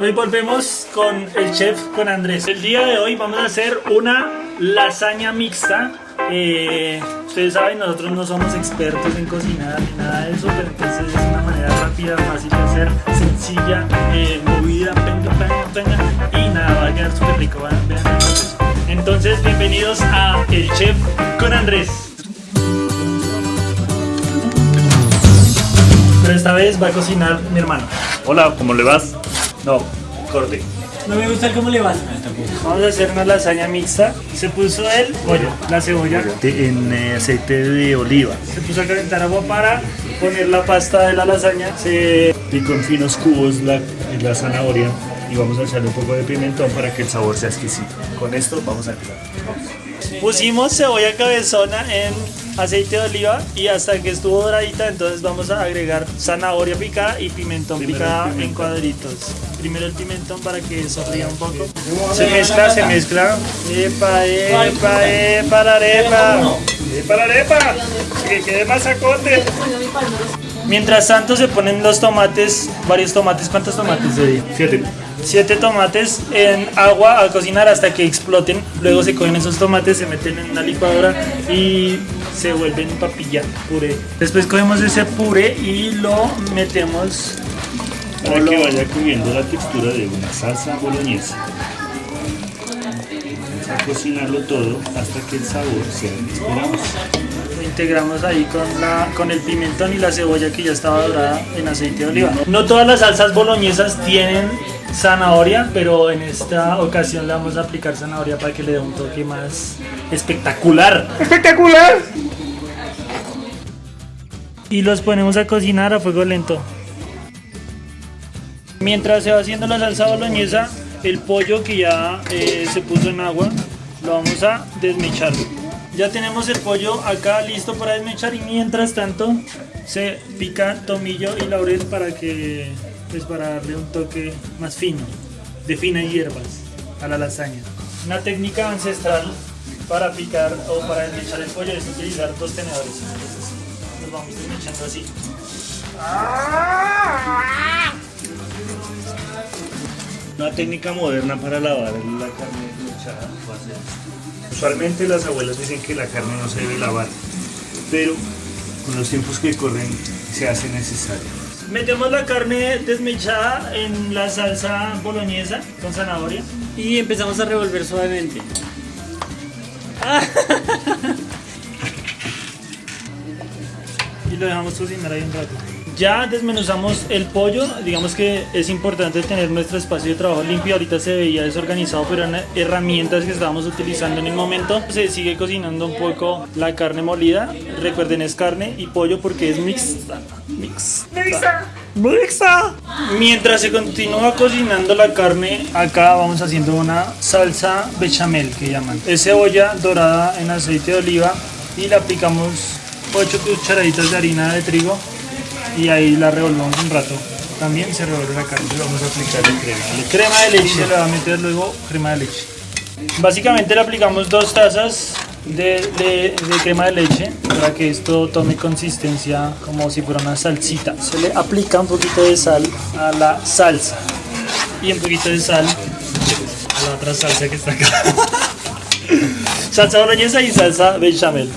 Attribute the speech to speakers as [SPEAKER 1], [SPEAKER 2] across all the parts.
[SPEAKER 1] Hoy volvemos con el chef, con Andrés. El día de hoy vamos a hacer una lasaña mixta. Eh, ustedes saben, nosotros no somos expertos en cocinar ni nada de eso, pero entonces es una manera rápida, fácil de hacer, sencilla, eh, movida, venga, venga, venga, y nada, va a quedar súper rico. Vean. Entonces, bienvenidos a El Chef con Andrés. Pero esta vez va a cocinar mi hermano.
[SPEAKER 2] Hola, ¿cómo le vas? No, corte.
[SPEAKER 3] No me gusta cómo le vas.
[SPEAKER 1] Vamos a hacer una lasaña mixta. Se puso el pollo, la cebolla.
[SPEAKER 2] En eh, aceite de oliva.
[SPEAKER 1] Se puso a calentar agua para poner la pasta de la lasaña. Se
[SPEAKER 2] Pico en finos cubos la, la zanahoria y vamos a echarle un poco de pimentón para que el sabor sea exquisito. Con esto vamos a empezar.
[SPEAKER 1] pusimos cebolla cabezona en aceite de oliva y hasta que estuvo doradita entonces vamos a agregar zanahoria picada y pimentón
[SPEAKER 2] Primero
[SPEAKER 1] picada en cuadritos. Primero el pimentón para que sofría un poco. Se mezcla, se mezcla. Epa, epa, epa, la arepa. Epa, la arepa. Que quede más acote. Mientras tanto se ponen los tomates, varios tomates. ¿Cuántos tomates de día?
[SPEAKER 2] Siete.
[SPEAKER 1] Siete tomates en agua a cocinar hasta que exploten. Luego se cogen esos tomates, se meten en una licuadora y se vuelven papilla, puré. Después cogemos ese puré y lo metemos.
[SPEAKER 2] Para que vaya cubriendo la textura de una salsa boloñesa. Vamos a cocinarlo todo hasta que el sabor sea el que esperamos.
[SPEAKER 1] Lo integramos ahí con, la, con el pimentón y la cebolla que ya estaba dorada en aceite de oliva. No todas las salsas boloñesas tienen zanahoria, pero en esta ocasión le vamos a aplicar zanahoria para que le dé un toque más espectacular. ¡Espectacular! Y los ponemos a cocinar a fuego lento. Mientras se va haciendo la salsa boloñesa, el pollo que ya eh, se puso en agua, lo vamos a desmechar. Ya tenemos el pollo acá listo para desmechar y mientras tanto se pica tomillo y laurel para que pues para darle un toque más fino, de finas hierbas a la lasaña. Una técnica ancestral para picar o para desmechar el pollo es utilizar dos tenedores. Entonces los vamos desmechando así.
[SPEAKER 2] Una técnica moderna para lavar la carne desmechada. Usualmente las abuelas dicen que la carne no se debe lavar, pero con los tiempos que corren se hace necesario.
[SPEAKER 1] Metemos la carne desmechada en la salsa boloñesa con zanahoria.
[SPEAKER 3] Y empezamos a revolver suavemente.
[SPEAKER 1] y lo dejamos cocinar ahí un rato. Ya desmenuzamos el pollo, digamos que es importante tener nuestro espacio de trabajo limpio, ahorita se veía desorganizado, pero eran herramientas que estábamos utilizando en el momento. Se sigue cocinando un poco la carne molida, recuerden es carne y pollo porque es mixta. Mixta. Mixta. Mientras se continúa cocinando la carne, acá vamos haciendo una salsa bechamel que llaman. Es cebolla dorada en aceite de oliva y le aplicamos 8 cucharaditas de harina de trigo y ahí la revolvemos un rato. También se revuelve la carne.
[SPEAKER 2] Le vamos a aplicar el crema. leche.
[SPEAKER 1] Crema de leche, le va a meter luego crema de leche. Básicamente le aplicamos dos tazas de- de crema de leche para que esto tome consistencia como si fuera una salsita. Se le aplica un poquito de sal a la salsa y un poquito de sal a la otra salsa que está acá. Salsa boloñesa y salsa bechamel.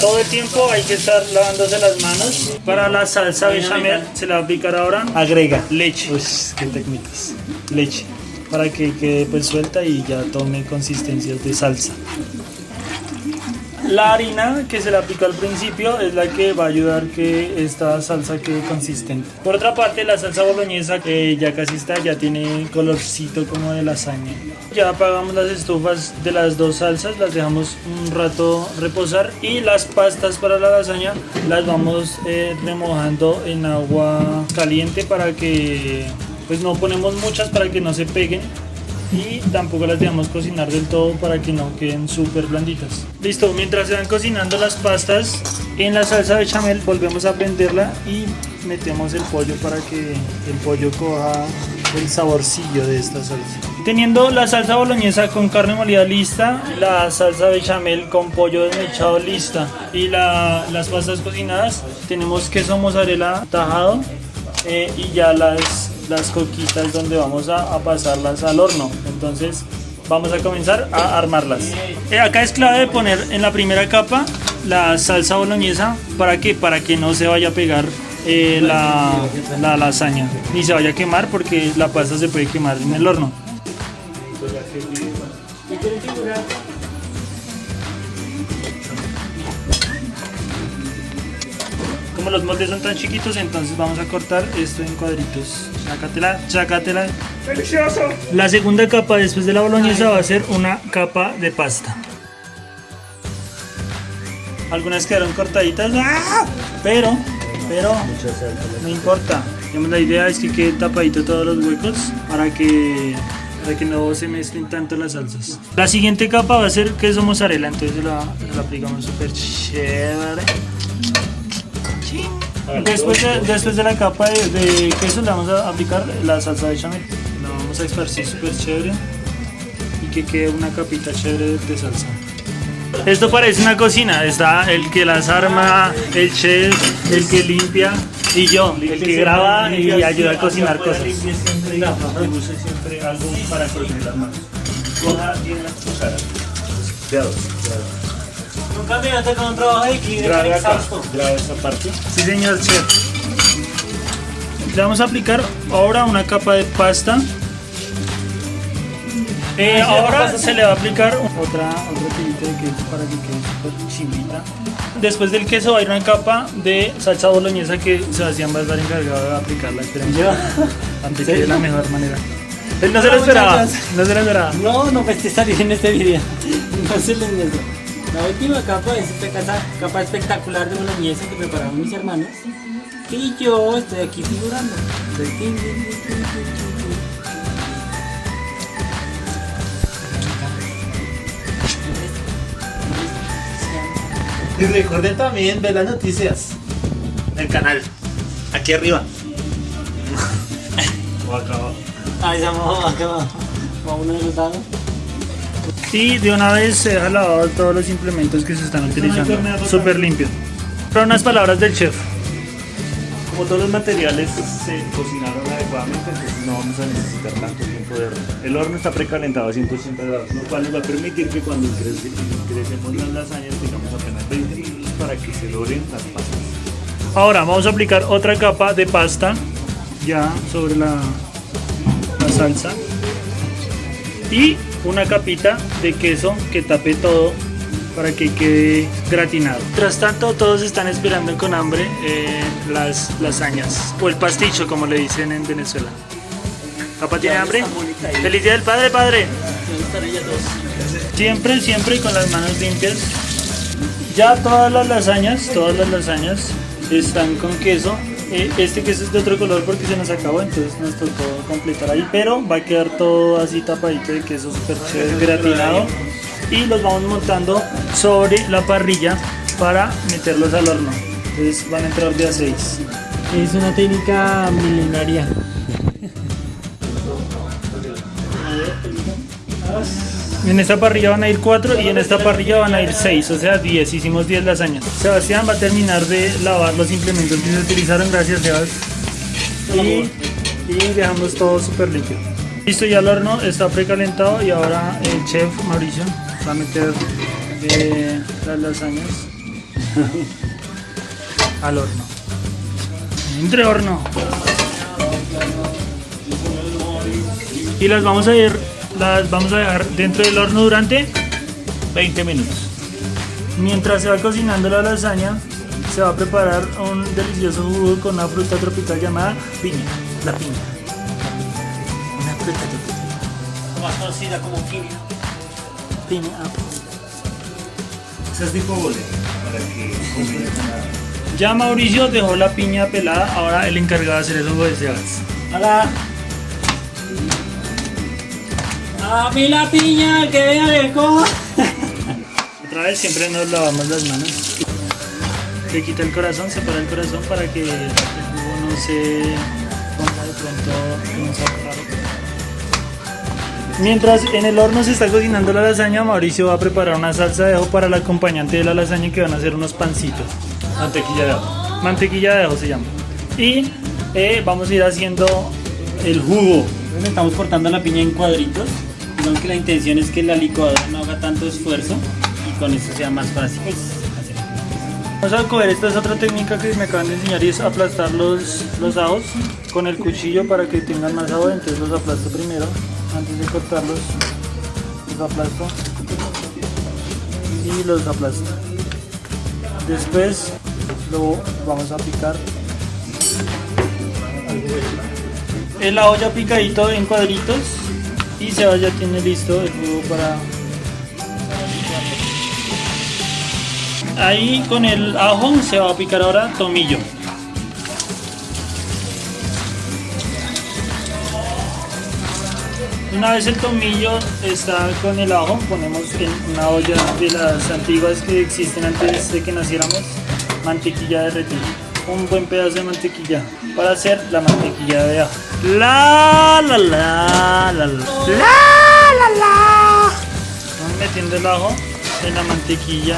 [SPEAKER 1] Todo el tiempo hay que estar lavándose las manos. Para la salsa bechamel se la va a aplicar ahora. Agrega leche. Uy, qué técnicas. Leche. Para que quede pues suelta y ya tome consistencias de salsa. La harina que se le aplicó al principio es la que va a ayudar que esta salsa quede consistente. Por otra parte, la salsa boloñesa que ya casi está, ya tiene colorcito como de lasaña. Ya apagamos las estufas de las dos salsas, las dejamos un rato reposar y las pastas para la lasaña las vamos eh, remojando en agua caliente para que pues no ponemos muchas para que no se peguen y tampoco las dejamos cocinar del todo para que no queden súper blanditas. Listo, mientras se van cocinando las pastas en la salsa bechamel volvemos a prenderla y metemos el pollo para que el pollo coja el saborcillo de esta salsa. Teniendo la salsa boloñesa con carne molida lista, la salsa bechamel con pollo desmechado lista y la- las pastas cocinadas, tenemos queso mozzarella tajado eh, y ya las las coquitas donde vamos a, pasarlas al horno. Entonces vamos a comenzar a armarlas. Eh, acá es clave poner en la primera capa la salsa boloñesa para que para que no se vaya a pegar eh, la, la lasaña ni se vaya a quemar porque la pasta se puede quemar en el horno. Como los moldes son tan chiquitos, entonces vamos a cortar esto en cuadritos. Sácatela, sácatela.
[SPEAKER 2] ¡Delicioso!
[SPEAKER 1] La segunda capa después de la boloñesa va a ser una capa de pasta. Algunas quedaron cortaditas, ¡ah! pero, pero no importa. La idea es que quede tapadito todos los huecos para que, para que no se mezclen tanto las salsas. La siguiente capa va a ser queso mozzarella, entonces la, la aplicamos súper chévere. Después de, después de la capa de, de queso le vamos a aplicar la salsa de chamel. La vamos a esparcir súper chévere y que quede una capita chévere de salsa. Esto parece una cocina, está el que las arma, el chef, el que limpia y yo, el que graba y ayuda a cocinar cosas.
[SPEAKER 2] Siempre algo para las manos. Coja bien las cucharas.
[SPEAKER 3] Nunca me con un trabajo de cleaner
[SPEAKER 2] Grave acá,
[SPEAKER 3] exhausto.
[SPEAKER 2] grave esa parte.
[SPEAKER 1] Sí señor chef. Le vamos a aplicar ahora una capa de pasta. Eh, ahora se le va a aplicar otra, otro pilito de queso para que quede súper chimbita. Después del queso va a ir una capa de salsa boloñesa que Sebastián va a estar encargado de aplicarla. Esperemos antes que de la mejor manera. Él no se lo esperaba. No se lo esperaba.
[SPEAKER 3] No, no pues te salir en este video. No se les miento. La última capa es esta casa, capa espectacular de boloñesa que prepararon mis hermanos. Y yo estoy aquí figurando.
[SPEAKER 4] Y recuerden también ver las noticias del canal. Aquí arriba.
[SPEAKER 2] O acá abajo.
[SPEAKER 3] Ahí estamos acá abajo. A uno de los lados.
[SPEAKER 1] Y de una vez se deja lavado todos los implementos que se están utilizando. Súper limpio. Pero unas palabras del chef.
[SPEAKER 2] Como todos los materiales se cocinaron adecuadamente, entonces no vamos a necesitar tanto tiempo de horno. El horno está precalentado a 180 grados, lo cual nos va a permitir que cuando ingrese- ingresemos las lasañas tengamos apenas 20 minutos para que se doren las pastas.
[SPEAKER 1] Ahora vamos a aplicar otra capa de pasta ya sobre la, la salsa y una capita de queso que tape todo para que quede gratinado. Mientras tanto todos están esperando con hambre eh, las lasañas o el pasticho como le dicen en Venezuela. ¿Papá tiene hambre? ¡Feliz día del padre, padre! Siempre, siempre con las manos limpias. Ya todas las lasañas, todas las lasañas están con queso. Eh, este queso es de otro color porque se nos acabó, entonces nos tocó completar ahí. Pero va a quedar todo así tapadito de queso súper chévere, gratinado. Y los vamos montando sobre la parrilla para meterlos al horno. Entonces van a entrar de a 6.
[SPEAKER 3] Es una técnica milenaria.
[SPEAKER 1] En esta parrilla van a ir 4 y en esta parrilla van a ir 6, o sea 10. Hicimos 10 lasañas. Sebastián va a terminar de lavar los implementos que se utilizaron, gracias Sebas. Y, y dejamos todo súper limpio. Listo, ya el horno está precalentado y ahora el chef Mauricio va a meter eh, las lasañas al horno. Entre horno. Y las vamos a ir, las vamos a dejar dentro del horno durante 20 minutos. Mientras se va cocinando la lasaña, se va a preparar un delicioso jugo con una fruta tropical llamada piña. La piña. Una fruta tropical.
[SPEAKER 3] Más conocida como piña.
[SPEAKER 1] Piña. apple.
[SPEAKER 2] Esa es tipo bole, para que combine.
[SPEAKER 1] Ya Mauricio dejó la piña pelada, ahora el encargado de hacer el jugo de Sebas.
[SPEAKER 3] Hola. A mí la piña que cómo.
[SPEAKER 1] Otra vez siempre nos lavamos las manos. Le quita el corazón, separa el corazón para que el jugo no se ponga de pronto en un sabor raro. Mientras en el horno se está cocinando la lasaña, Mauricio va a preparar una salsa de ajo para el acompañante de la lasaña que van a hacer unos pancitos.
[SPEAKER 2] Mantequilla de ajo.
[SPEAKER 1] Mantequilla de ajo se llama. Y eh, vamos a ir haciendo el jugo.
[SPEAKER 3] Entonces estamos cortando la piña en cuadritos. Digamos que la intención es que la licuadora no haga tanto esfuerzo y con eso sea más fácil.
[SPEAKER 1] Vamos a coger, esta es otra técnica que me acaban de enseñar y es aplastar los, los ajos con el cuchillo para que tengan más sabor. Entonces los aplasto primero, antes de cortarlos, los aplasto y los aplasto. Después lo vamos a picar. El ajo ya picadito en cuadritos y se ya tiene listo el jugo para Ahí con el ajo se va a picar ahora tomillo. Una vez el tomillo está con el ajo, ponemos en una olla de las antiguas que existen antes de que naciéramos, mantequilla derretida. Un buen pedazo de mantequilla para hacer la mantequilla de ajo. La la la la la la la la. Vamos metiendo el ajo en la mantequilla.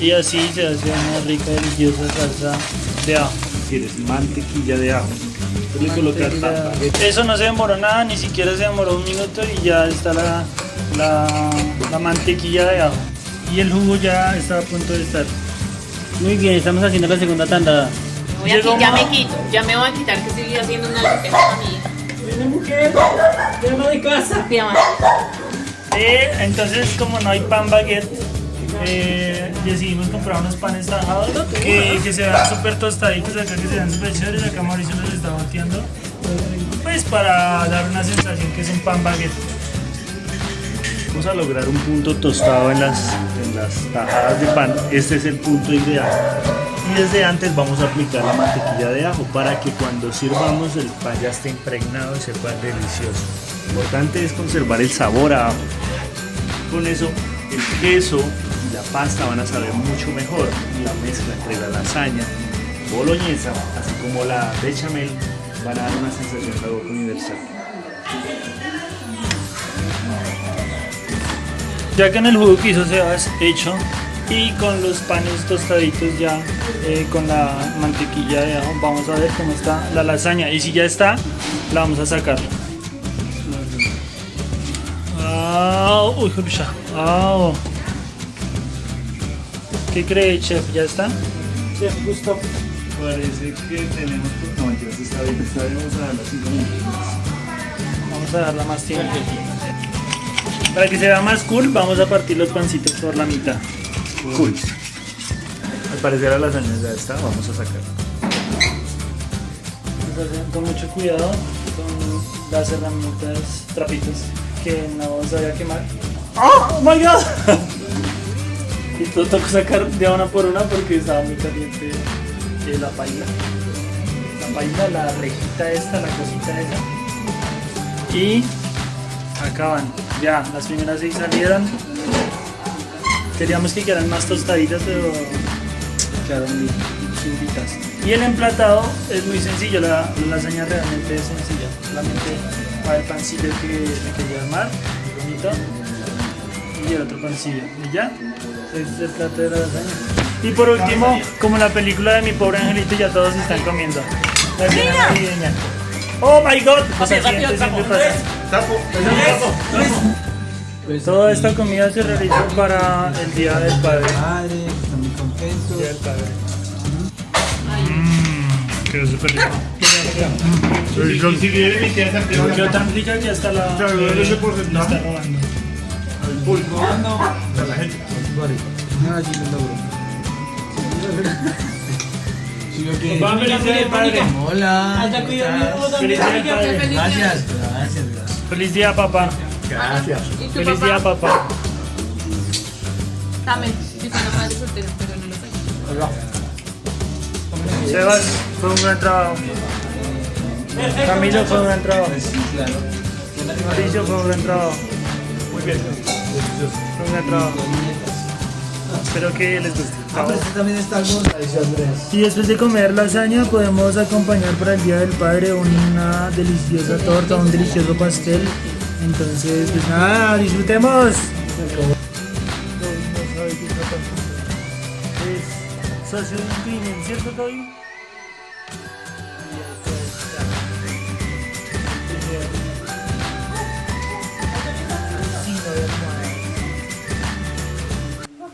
[SPEAKER 1] Y así se hace una rica, deliciosa salsa de ajo.
[SPEAKER 2] Quieres mantequilla de ajo. Tapa.
[SPEAKER 1] Eso no se demoró nada, ni siquiera se demoró un minuto y ya está la, la, la mantequilla de ajo. Y el jugo ya está a punto de estar.
[SPEAKER 3] Muy bien, estamos haciendo la segunda tanda.
[SPEAKER 5] Voy a qui- ya me quito, ya me voy a quitar que estoy haciendo una limpieza mí.
[SPEAKER 3] ¡Viene mujer! ¡Llama de casa!
[SPEAKER 5] Pijama.
[SPEAKER 1] Eh, entonces, como no hay pan baguette, eh, decidimos comprar unos panes tajados que, que se vean súper tostaditos acá, que se vean súper chéveres. Acá Mauricio los está bateando. Pues para dar una sensación que es un pan baguette.
[SPEAKER 2] Vamos a lograr un punto tostado en las, en las tajadas de pan. Este es el punto ideal. Y desde antes vamos a aplicar la mantequilla de ajo para que cuando sirvamos el pan ya esté impregnado y sepa delicioso. Lo importante es conservar el sabor a ajo. Con eso el queso y la pasta van a saber mucho mejor. La mezcla entre la lasaña, boloñesa, así como la bechamel, van a dar una sensación de boca universal.
[SPEAKER 1] Ya que en el jugo que hizo Sebas hecho y con los panes tostaditos ya eh, con la mantequilla de ajo, vamos a ver cómo está la lasaña. Y si ya está, la vamos a sacar. Ah, uy. Ah. ¿Qué cree, chef? ¿Ya está?
[SPEAKER 3] Chef Gusto.
[SPEAKER 2] Parece que tenemos. No, mentiras, está bien, está bien. Vamos a darle 5 minutos.
[SPEAKER 1] Vamos a darla más tiempo. Para que se vea más cool, vamos a partir los pancitos por la mitad.
[SPEAKER 2] Cool. Al parecer la lasaña ya está, vamos a sacar.
[SPEAKER 1] A con mucho cuidado con las herramientas, trapitos que no se vaya a quemar. ¡Oh, my god! y todo tocó sacar de una por una porque estaba muy caliente eh, la paila. La paila, la rejita esta, la cosita esa. Y acaban. Ya, las primeras seis salieron. Queríamos que quedaran más tostaditas, pero quedaron bien subitas. Y el emplatado es muy sencillo, la, la lasaña realmente es sencilla. Solamente va el pancillo que me quería armar, bonito, y el otro pancillo. Y ya, es el plato de la lasaña. Y por último, como la película de mi pobre angelito, ya todos están comiendo. La cena navideña. ¡Oh my god! Pues así siempre
[SPEAKER 5] tapo.
[SPEAKER 1] pasa.
[SPEAKER 4] Tapo,
[SPEAKER 3] Pues,
[SPEAKER 1] Toda esta comida se realizó para el Día del Padre.
[SPEAKER 6] Madre, están muy contentos.
[SPEAKER 1] Día del Padre.
[SPEAKER 2] Quedó súper rico.
[SPEAKER 4] Si viene mi tía Santiago,
[SPEAKER 1] Quedó tan rica que hasta la,
[SPEAKER 4] Claro,
[SPEAKER 1] eh,
[SPEAKER 4] ese porcentaje.
[SPEAKER 1] la está robando.
[SPEAKER 4] La gente.
[SPEAKER 6] Ah, sí, logro.
[SPEAKER 1] Feliz Padre. Padre.
[SPEAKER 5] Día.
[SPEAKER 6] Gracias, gracias, gracias.
[SPEAKER 1] Feliz día, papá.
[SPEAKER 6] Gracias.
[SPEAKER 5] ¿Y tu
[SPEAKER 1] Feliz día,
[SPEAKER 5] papá?
[SPEAKER 1] papá.
[SPEAKER 5] También. Yo soy una madre soltera, pero no lo soy.
[SPEAKER 1] Sebas, fue un gran trabajo. Camilo, fue un gran trabajo. Mauricio, fue un gran trabajo. Muy bien. Fue un gran trabajo. Espero que les guste.
[SPEAKER 6] Ah, pero este también está Andrés.
[SPEAKER 1] Y después de comer lasaña podemos acompañar para el Día del Padre una deliciosa torta, un delicioso pastel. Entonces, pues nada, disfrutemos. Es de un crimen, ¿cierto, Toby?